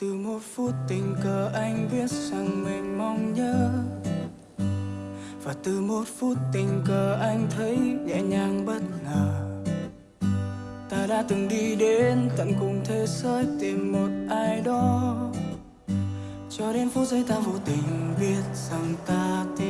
từ một phút tình cờ anh biết rằng mình mong nhớ. Và từ một phút tình cờ anh thấy nhẹ nhàng bất ngờ. Ta đã từng đi đến tận cùng thế giới tìm một ai đó. Cho đến phút giây ta vô tình biết rằng ta tin